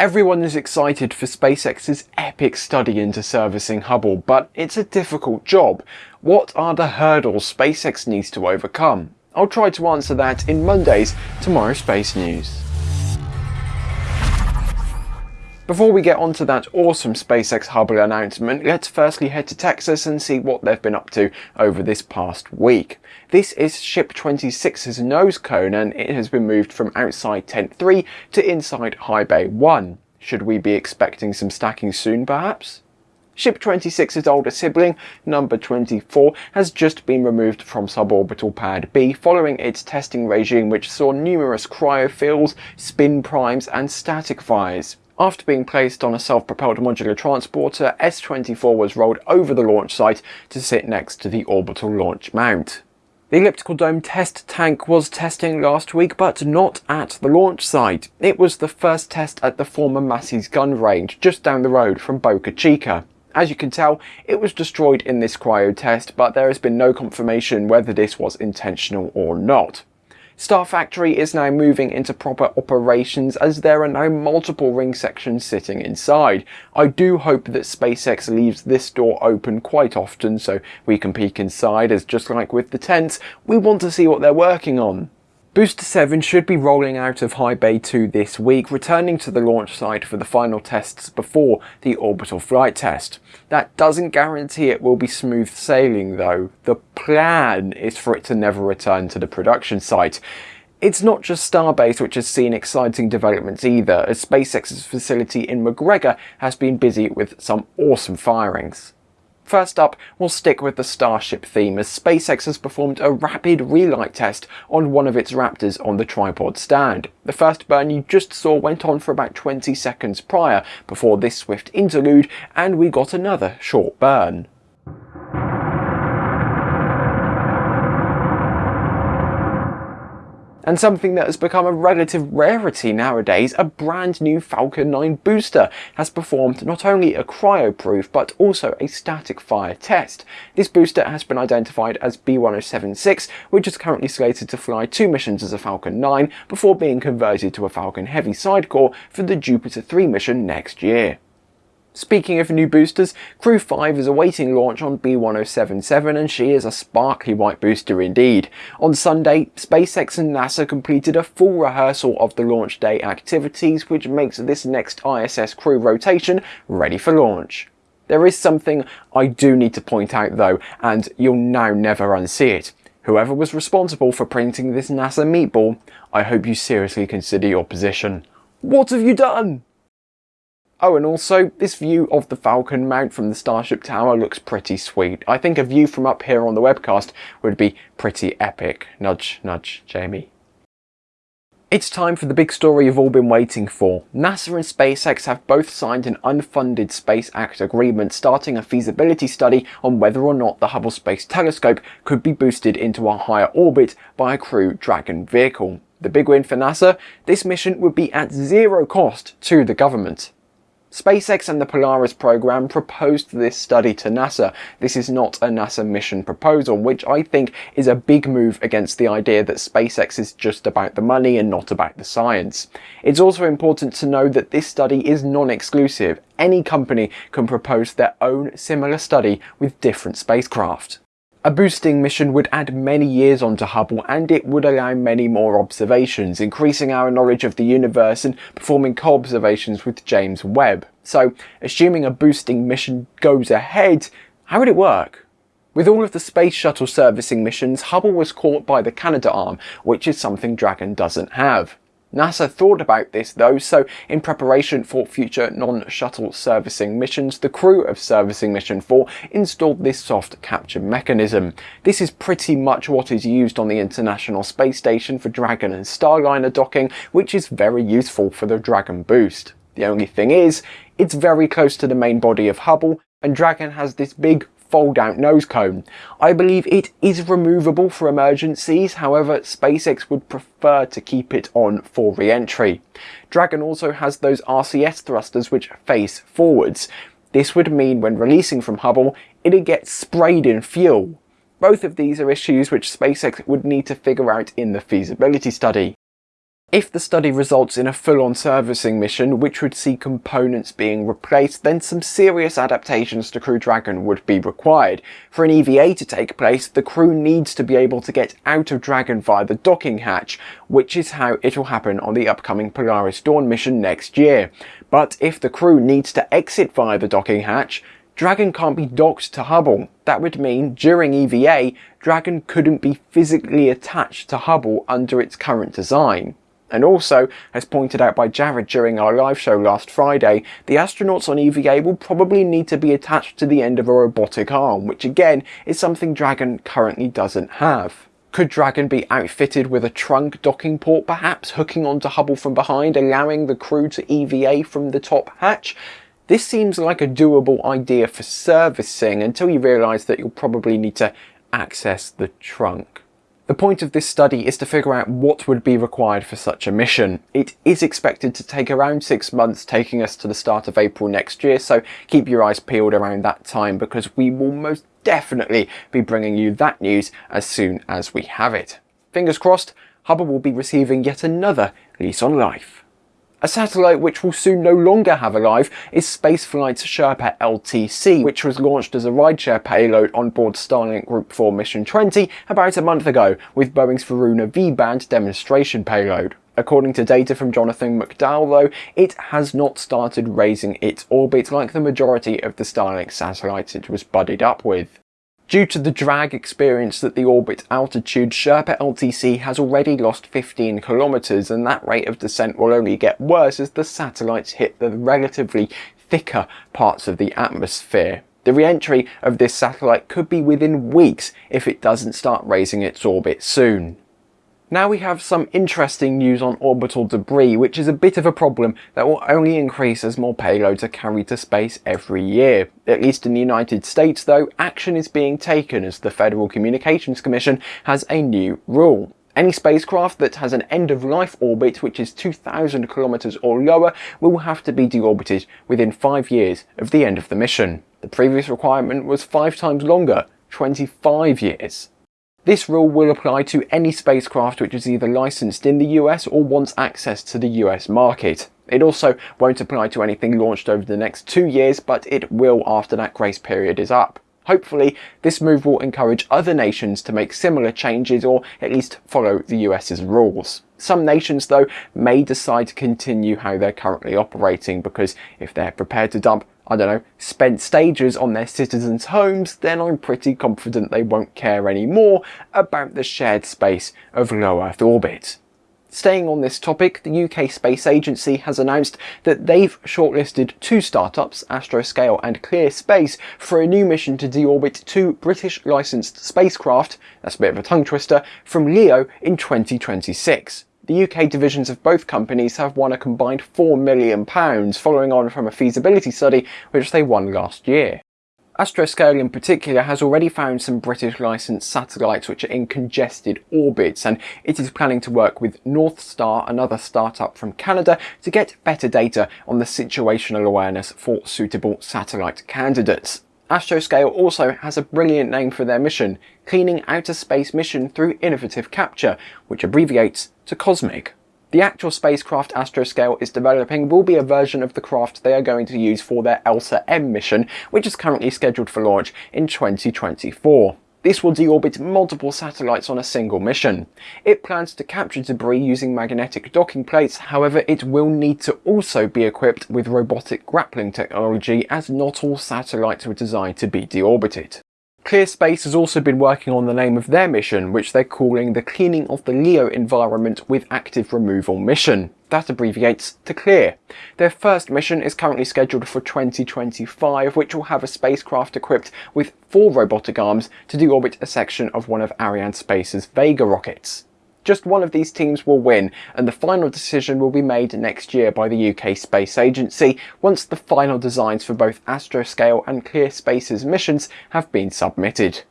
Everyone is excited for SpaceX's epic study into servicing Hubble, but it's a difficult job. What are the hurdles SpaceX needs to overcome? I'll try to answer that in Monday's Tomorrow Space News. Before we get onto that awesome SpaceX Hubble announcement, let's firstly head to Texas and see what they've been up to over this past week. This is Ship 26's nose cone and it has been moved from outside Tent 3 to inside High Bay 1. Should we be expecting some stacking soon perhaps? Ship 26's older sibling, number 24, has just been removed from suborbital pad B following its testing regime which saw numerous cryofills, spin primes and static fires. After being placed on a self-propelled modular transporter, S-24 was rolled over the launch site to sit next to the orbital launch mount. The elliptical dome test tank was testing last week, but not at the launch site. It was the first test at the former Massey's gun range, just down the road from Boca Chica. As you can tell, it was destroyed in this cryo test, but there has been no confirmation whether this was intentional or not. Star Factory is now moving into proper operations as there are now multiple ring sections sitting inside. I do hope that SpaceX leaves this door open quite often so we can peek inside as just like with the tents, we want to see what they're working on. Booster 7 should be rolling out of High Bay 2 this week, returning to the launch site for the final tests before the orbital flight test. That doesn't guarantee it will be smooth sailing though. The plan is for it to never return to the production site. It's not just Starbase which has seen exciting developments either, as SpaceX's facility in McGregor has been busy with some awesome firings. First up, we'll stick with the Starship theme as SpaceX has performed a rapid relight test on one of its Raptors on the tripod stand. The first burn you just saw went on for about 20 seconds prior before this swift interlude and we got another short burn. And something that has become a relative rarity nowadays, a brand new Falcon 9 booster has performed not only a cryo-proof but also a static fire test. This booster has been identified as B1076 which is currently slated to fly two missions as a Falcon 9 before being converted to a Falcon Heavy sidecar for the Jupiter 3 mission next year. Speaking of new boosters, Crew 5 is awaiting launch on B1077 and she is a sparkly white booster indeed. On Sunday, SpaceX and NASA completed a full rehearsal of the launch day activities which makes this next ISS crew rotation ready for launch. There is something I do need to point out though, and you'll now never unsee it. Whoever was responsible for printing this NASA meatball, I hope you seriously consider your position. What have you done? Oh, and also, this view of the Falcon mount from the Starship Tower looks pretty sweet. I think a view from up here on the webcast would be pretty epic. Nudge, nudge, Jamie. It's time for the big story you've all been waiting for. NASA and SpaceX have both signed an unfunded Space Act agreement starting a feasibility study on whether or not the Hubble Space Telescope could be boosted into a higher orbit by a crew Dragon vehicle. The big win for NASA? This mission would be at zero cost to the government. SpaceX and the Polaris program proposed this study to NASA. This is not a NASA mission proposal, which I think is a big move against the idea that SpaceX is just about the money and not about the science. It's also important to know that this study is non-exclusive. Any company can propose their own similar study with different spacecraft. A boosting mission would add many years onto Hubble and it would allow many more observations, increasing our knowledge of the universe and performing co-observations with James Webb. So, assuming a boosting mission goes ahead, how would it work? With all of the space shuttle servicing missions, Hubble was caught by the Canadarm, which is something Dragon doesn't have. NASA thought about this though, so in preparation for future non-shuttle servicing missions, the crew of Servicing Mission 4 installed this soft capture mechanism. This is pretty much what is used on the International Space Station for Dragon and Starliner docking, which is very useful for the Dragon boost. The only thing is, it's very close to the main body of Hubble, and Dragon has this big fold out nose cone. I believe it is removable for emergencies, however SpaceX would prefer to keep it on for re-entry. Dragon also has those RCS thrusters which face forwards. This would mean when releasing from Hubble, it'd get sprayed in fuel. Both of these are issues which SpaceX would need to figure out in the feasibility study. If the study results in a full-on servicing mission, which would see components being replaced, then some serious adaptations to Crew Dragon would be required. For an EVA to take place, the crew needs to be able to get out of Dragon via the docking hatch, which is how it will happen on the upcoming Polaris Dawn mission next year. But if the crew needs to exit via the docking hatch, Dragon can't be docked to Hubble. That would mean, during EVA, Dragon couldn't be physically attached to Hubble under its current design. And also, as pointed out by Jared during our live show last Friday, the astronauts on EVA will probably need to be attached to the end of a robotic arm, which again is something Dragon currently doesn't have. Could Dragon be outfitted with a trunk docking port perhaps, hooking onto Hubble from behind, allowing the crew to EVA from the top hatch? This seems like a doable idea for servicing until you realise that you'll probably need to access the trunk. The point of this study is to figure out what would be required for such a mission. It is expected to take around six months, taking us to the start of April next year, so keep your eyes peeled around that time because we will most definitely be bringing you that news as soon as we have it. Fingers crossed, Hubble will be receiving yet another lease on life. A satellite which will soon no longer have a life is Spaceflight's Sherpa LTC, which was launched as a rideshare payload on board Starlink Group 4 Mission 20 about a month ago with Boeing's Varuna V-band demonstration payload. According to data from Jonathan McDowell though, it has not started raising its orbit like the majority of the Starlink satellites it was buddied up with. Due to the drag experienced at the orbit altitude, Sherpa LTC has already lost 15 kilometers and that rate of descent will only get worse as the satellites hit the relatively thicker parts of the atmosphere. The re-entry of this satellite could be within weeks if it doesn't start raising its orbit soon. Now we have some interesting news on orbital debris, which is a bit of a problem that will only increase as more payloads are carried to space every year. At least in the United States though, action is being taken as the Federal Communications Commission has a new rule. Any spacecraft that has an end-of-life orbit which is 2,000 kilometers or lower will have to be deorbited within 5 years of the end of the mission. The previous requirement was 5 times longer, 25 years. This rule will apply to any spacecraft which is either licensed in the US or wants access to the US market. It also won't apply to anything launched over the next two years, but it will after that grace period is up. Hopefully, this move will encourage other nations to make similar changes or at least follow the US's rules. Some nations, though, may decide to continue how they're currently operating because if they're prepared to dump I don't know, spent stages on their citizens' homes, then I'm pretty confident they won't care anymore about the shared space of low Earth orbit. Staying on this topic, the UK Space Agency has announced that they've shortlisted two startups, Astroscale and ClearSpace, for a new mission to deorbit two British licensed spacecraft, that's a bit of a tongue twister, from LEO in 2026. The UK divisions of both companies have won a combined £4 million, following on from a feasibility study which they won last year. Astroscale in particular has already found some British licensed satellites which are in congested orbits and it is planning to work with Northstar, another startup from Canada, to get better data on the situational awareness for suitable satellite candidates. Astroscale also has a brilliant name for their mission, Cleaning Outer Space Mission Through Innovative Capture, which abbreviates to COSMIC. The actual spacecraft Astroscale is developing will be a version of the craft they are going to use for their ELSA-M mission, which is currently scheduled for launch in 2024. This will deorbit multiple satellites on a single mission. It plans to capture debris using magnetic docking plates, however it will need to also be equipped with robotic grappling technology as not all satellites were designed to be deorbited. ClearSpace has also been working on the name of their mission, which they're calling the Cleaning of the LEO Environment with Active Removal Mission. That abbreviates to CLEAR. Their first mission is currently scheduled for 2025, which will have a spacecraft equipped with four robotic arms to deorbit a section of one of Arianespace's Vega rockets. Just one of these teams will win, and the final decision will be made next year by the UK Space Agency once the final designs for both Astroscale and ClearSpace's missions have been submitted.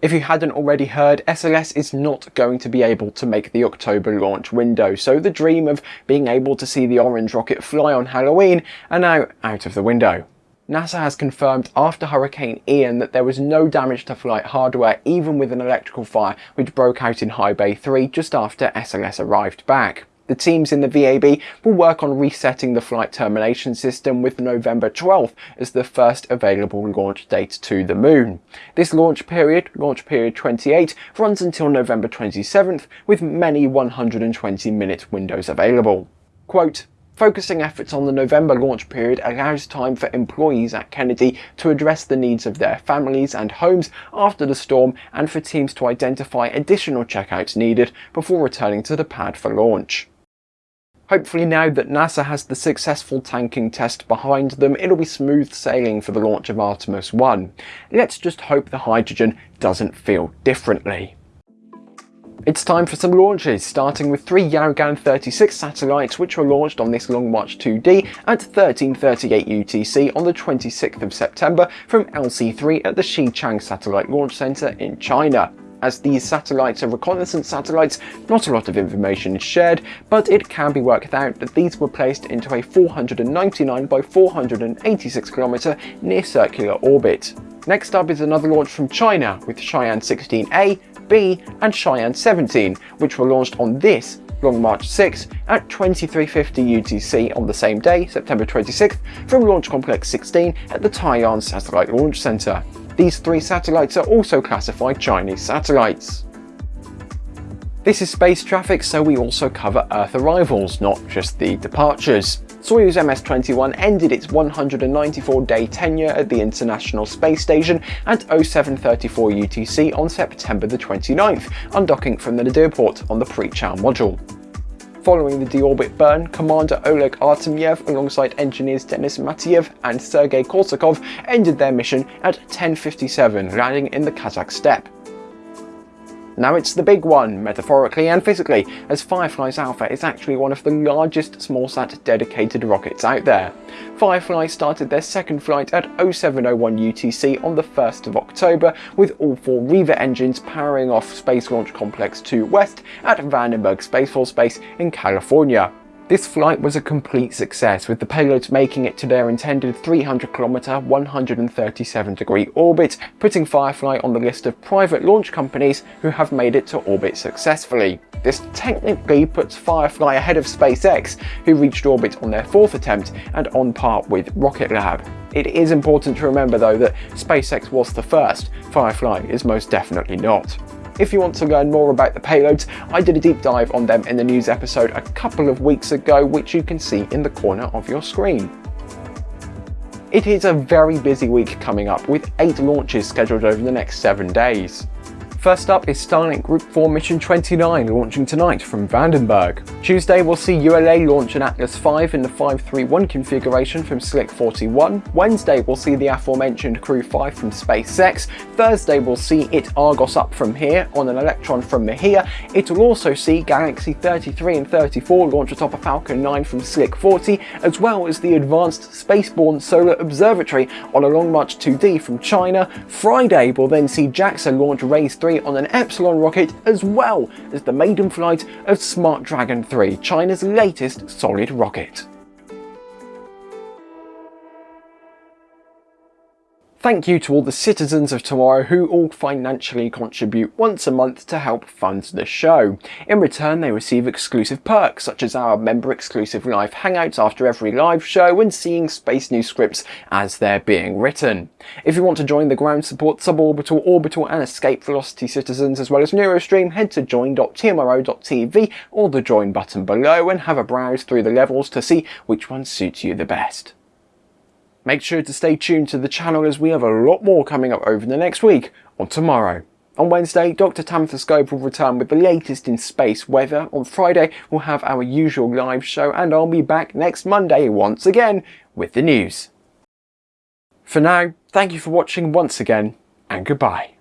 If you hadn't already heard, SLS is not going to be able to make the October launch window, so the dream of being able to see the orange rocket fly on Halloween are now out of the window. NASA has confirmed after Hurricane Ian that there was no damage to flight hardware even with an electrical fire which broke out in High Bay 3 just after SLS arrived back. The teams in the VAB will work on resetting the flight termination system with November 12th as the first available launch date to the moon. This launch period, launch period 28, runs until November 27th with many 120 minute windows available. Quote, Focusing efforts on the November launch period allows time for employees at Kennedy to address the needs of their families and homes after the storm and for teams to identify additional checkouts needed before returning to the pad for launch. Hopefully now that NASA has the successful tanking test behind them, it'll be smooth sailing for the launch of Artemis 1. Let's just hope the hydrogen doesn't feel differently. It's time for some launches, starting with three Yaogan 36 satellites which were launched on this Long March 2D at 1338 UTC on the 26th of September from LC-3 at the Xichang Satellite Launch Center in China. As these satellites are reconnaissance satellites, not a lot of information is shared, but it can be worked out that these were placed into a 499 by 486 km near circular orbit. Next up is another launch from China with Shiyan 16A, B and Shiyan 17, which were launched on this Long March 6 at 2350 UTC on the same day, September 26th, from Launch Complex 16 at the Taiyuan Satellite Launch Center. These three satellites are also classified Chinese satellites. This is space traffic, so we also cover Earth arrivals, not just the departures. Soyuz MS-21 ended its 194-day tenure at the International Space Station at 0734 UTC on September the 29th, undocking from the Nadir port on the Prichal module. Following the deorbit burn, Commander Oleg Artemyev alongside engineers Denis Matveev and Sergei Korsakov ended their mission at 10.57, landing in the Kazakh steppe. Now it's the big one, metaphorically and physically, as Firefly's Alpha is actually one of the largest smallsat dedicated rockets out there. Firefly started their second flight at 0701 UTC on the 1st of October, with all four Reaver engines powering off Space Launch Complex 2 West at Vandenberg Space Force Base in California. This flight was a complete success with the payloads making it to their intended 300 km 137 degree orbit, putting Firefly on the list of private launch companies who have made it to orbit successfully. This technically puts Firefly ahead of SpaceX, who reached orbit on their fourth attempt and on par with Rocket Lab. It is important to remember though that SpaceX was the first, Firefly is most definitely not. If you want to learn more about the payloads, I did a deep dive on them in the news episode a couple of weeks ago, which you can see in the corner of your screen. It is a very busy week coming up with 8 launches scheduled over the next 7 days. First up is Starlink Group 4 Mission 29 launching tonight from Vandenberg. Tuesday we'll see ULA launch an Atlas V in the 531 configuration from Slick 41. Wednesday we'll see the aforementioned Crew 5 from SpaceX. Thursday we'll see it Argos up from here on an Electron from Mahia. It will also see Galaxy 33 and 34 launch atop a Falcon 9 from Slick 40 as well as the Advanced Spaceborne Solar Observatory on a Long March 2D from China. Friday we'll then see JAXA launch Raise 3 on an Epsilon rocket as well as the maiden flight of Smart Dragon 3, China's latest solid rocket. Thank you to all the citizens of tomorrow who all financially contribute once a month to help fund the show. In return they receive exclusive perks such as our member exclusive live hangouts after every live show and seeing space news scripts as they're being written. If you want to join the ground support suborbital, orbital and escape velocity citizens as well as Neurostream head to join.tmro.tv or the join button below and have a browse through the levels to see which one suits you the best. Make sure to stay tuned to the channel as we have a lot more coming up over the next week on tomorrow. On Wednesday, Dr. Tamitha Skov will return with the latest in space weather. On Friday, we'll have our usual live show and I'll be back next Monday once again with the news. For now, thank you for watching once again and goodbye.